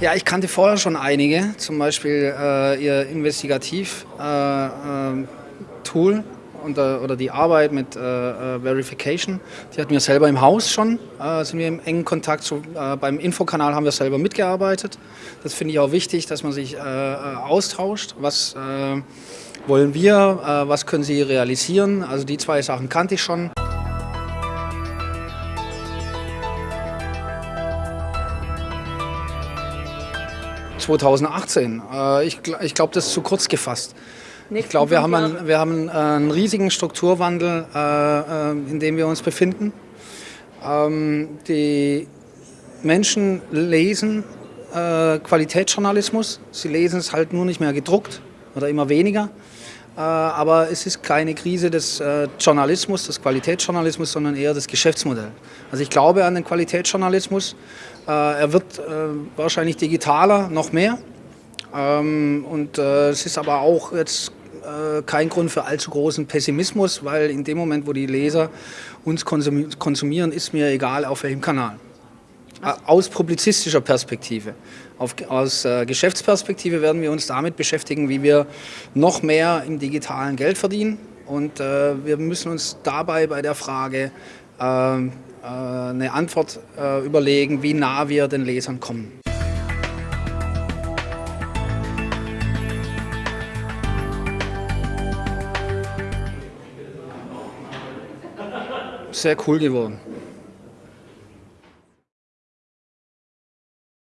Ja, ich kannte vorher schon einige, zum Beispiel äh, ihr Investigativ-Tool äh, äh, oder die Arbeit mit äh, äh, Verification. Die hatten wir selber im Haus schon, äh, sind wir im engen Kontakt. So, beim Infokanal haben wir selber mitgearbeitet. Das finde ich auch wichtig, dass man sich austauscht. Was wollen wir, was können Sie realisieren? Also die zwei Sachen kannte ich schon. 2018. Äh, ich ich glaube, das ist zu kurz gefasst. Ich glaube, wir haben, einen, wir haben einen riesigen Strukturwandel, äh, äh, in dem wir uns befinden. Ähm, die Menschen lesen Qualitätsjournalismus. Sie lesen es halt nur nicht mehr gedruckt oder immer weniger. Aber es ist keine Krise des Journalismus, des Qualitätsjournalismus, sondern eher des Geschäftsmodells. Also ich glaube an den Qualitätsjournalismus. Äh, er wird äh, wahrscheinlich digitaler, noch mehr. Ähm, und äh, es ist aber auch jetzt kein Grund für allzu großen Pessimismus, weil in dem Moment, wo die Leser uns konsumieren, ist mir egal, auf welchem Kanal. Aus publizistischer Perspektive. Auf, aus äh, Geschäftsperspektive werden wir uns damit beschäftigen, wie wir noch mehr im digitalen Geld verdienen. Und äh, wir müssen uns dabei bei der Frage äh, äh, eine Antwort äh, überlegen, wie nah wir den Lesern kommen. Sehr cool geworden.